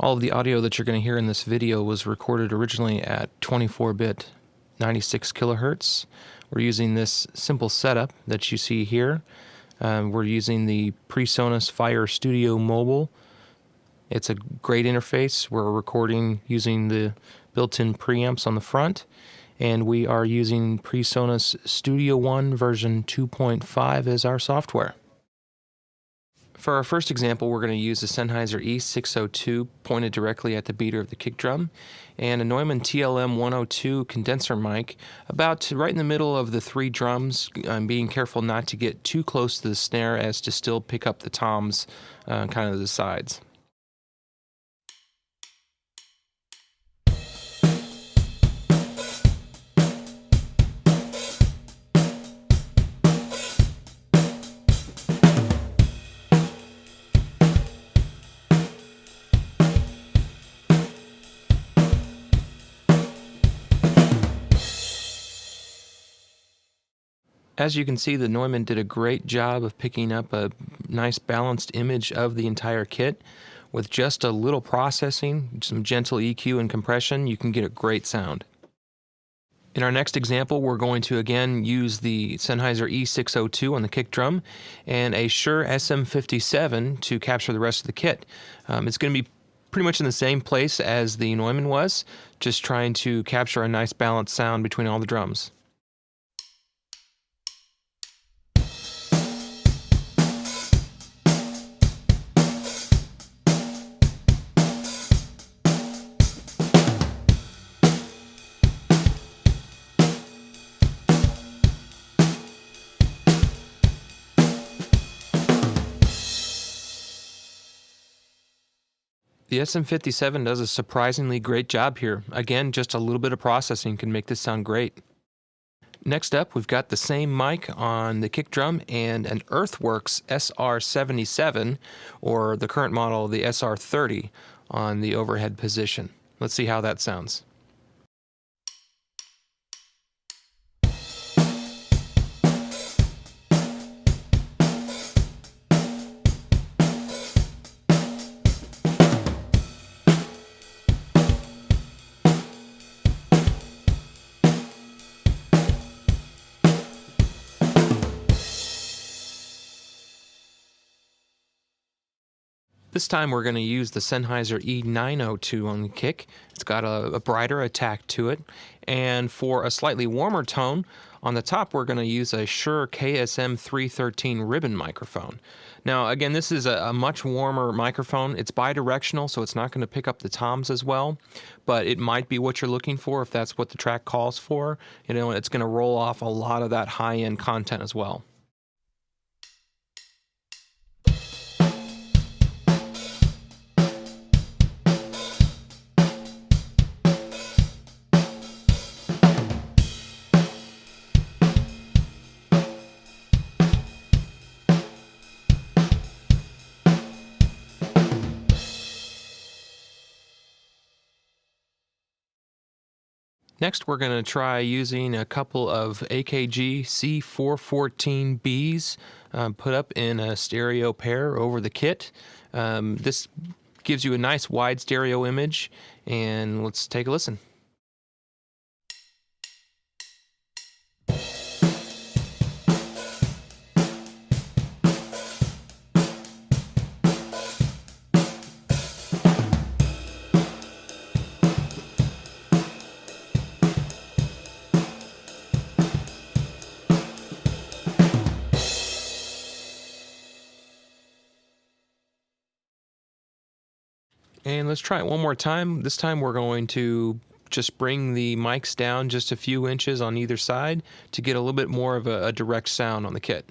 All of the audio that you're going to hear in this video was recorded originally at 24-bit 96 kilohertz. We're using this simple setup that you see here. Um, we're using the PreSonus Fire Studio Mobile. It's a great interface. We're recording using the built-in preamps on the front and we are using PreSonus Studio One version 2.5 as our software. For our first example, we're going to use the Sennheiser E602 pointed directly at the beater of the kick drum and a Neumann TLM 102 condenser mic about right in the middle of the three drums. I'm being careful not to get too close to the snare as to still pick up the toms uh, kind of the sides. As you can see, the Neumann did a great job of picking up a nice balanced image of the entire kit. With just a little processing, some gentle EQ and compression, you can get a great sound. In our next example, we're going to again use the Sennheiser E602 on the kick drum and a Shure SM57 to capture the rest of the kit. Um, it's going to be pretty much in the same place as the Neumann was, just trying to capture a nice balanced sound between all the drums. The SM57 does a surprisingly great job here. Again, just a little bit of processing can make this sound great. Next up, we've got the same mic on the kick drum and an Earthworks SR77, or the current model, the SR30, on the overhead position. Let's see how that sounds. This time we're going to use the Sennheiser E902 on the kick. It's got a, a, brighter attack to it. And for a slightly warmer tone, on the top we're going to use a Shure KSM 313 ribbon microphone. Now again, this is a, a much warmer microphone. It's bidirectional, so it's not going to pick up the toms as well, but it might be what you're looking for if that's what the track calls for. You know, it's going to roll off a lot of that high-end content as well. Next, we're going to try using a couple of AKG C414Bs um, put up in a stereo pair over the kit. Um, this gives you a nice wide stereo image, and let's take a listen. And let's try it one more time. This time we're going to just bring the mics down just a few inches on either side to get a little bit more of a, a direct sound on the kit.